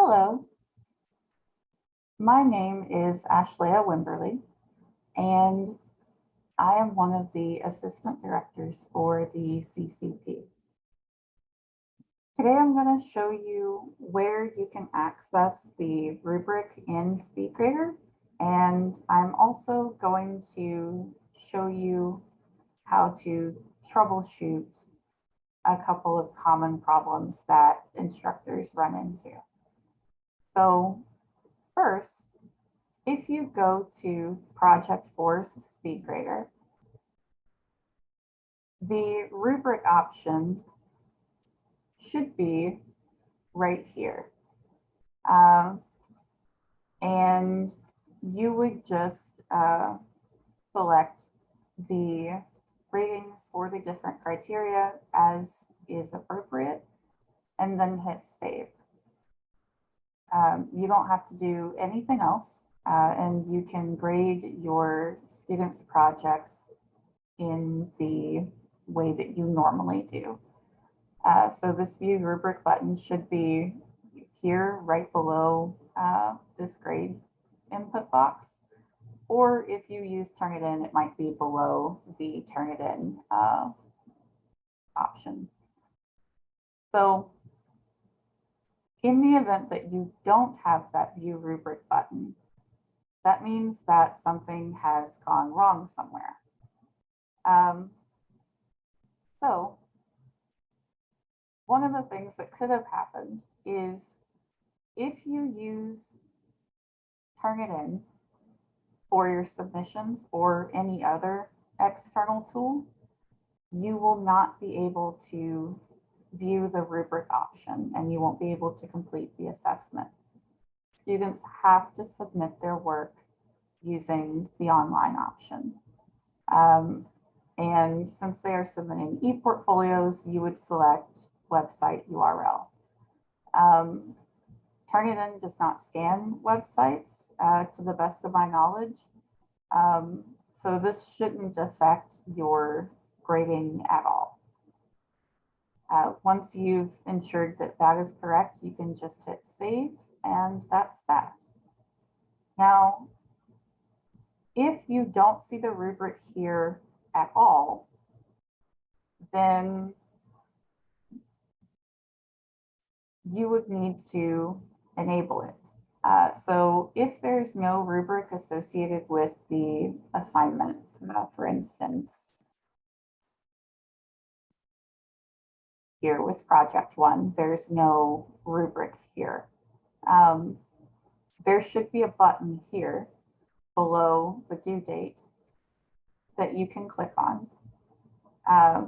Hello. My name is Ashlea Wimberly, and I am one of the assistant directors for the CCP. Today I'm going to show you where you can access the rubric in SpeedGrader, and I'm also going to show you how to troubleshoot a couple of common problems that instructors run into. So first, if you go to Project Force SpeedGrader, the rubric option should be right here. Um, and you would just uh, select the ratings for the different criteria as is appropriate and then hit save. Um, you don't have to do anything else uh, and you can grade your students' projects in the way that you normally do. Uh, so this view rubric button should be here right below uh, this grade input box. Or if you use Turnitin, it might be below the Turnitin uh, option. So in the event that you don't have that view rubric button, that means that something has gone wrong somewhere. Um, so one of the things that could have happened is if you use Turnitin for your submissions or any other external tool, you will not be able to view the rubric option and you won't be able to complete the assessment. Students have to submit their work using the online option. Um, and since they are submitting e-portfolios, you would select website URL. Um, Turnitin does not scan websites uh, to the best of my knowledge. Um, so this shouldn't affect your grading at all. Uh, once you've ensured that that is correct, you can just hit save and that's that. Now, if you don't see the rubric here at all, then you would need to enable it. Uh, so if there's no rubric associated with the assignment, uh, for instance, here with project one, there's no rubric here. Um, there should be a button here below the due date that you can click on. Uh,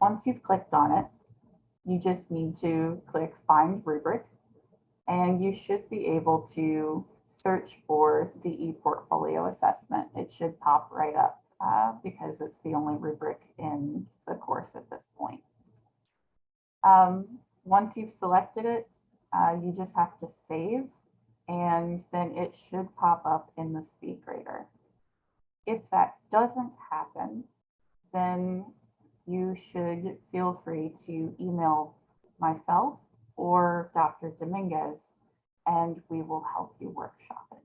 once you've clicked on it, you just need to click find rubric and you should be able to search for the ePortfolio assessment. It should pop right up uh, because it's the only rubric in the course at this point. Um, once you've selected it, uh, you just have to save and then it should pop up in the SpeedGrader. If that doesn't happen, then you should feel free to email myself or Dr. Dominguez, and we will help you workshop it.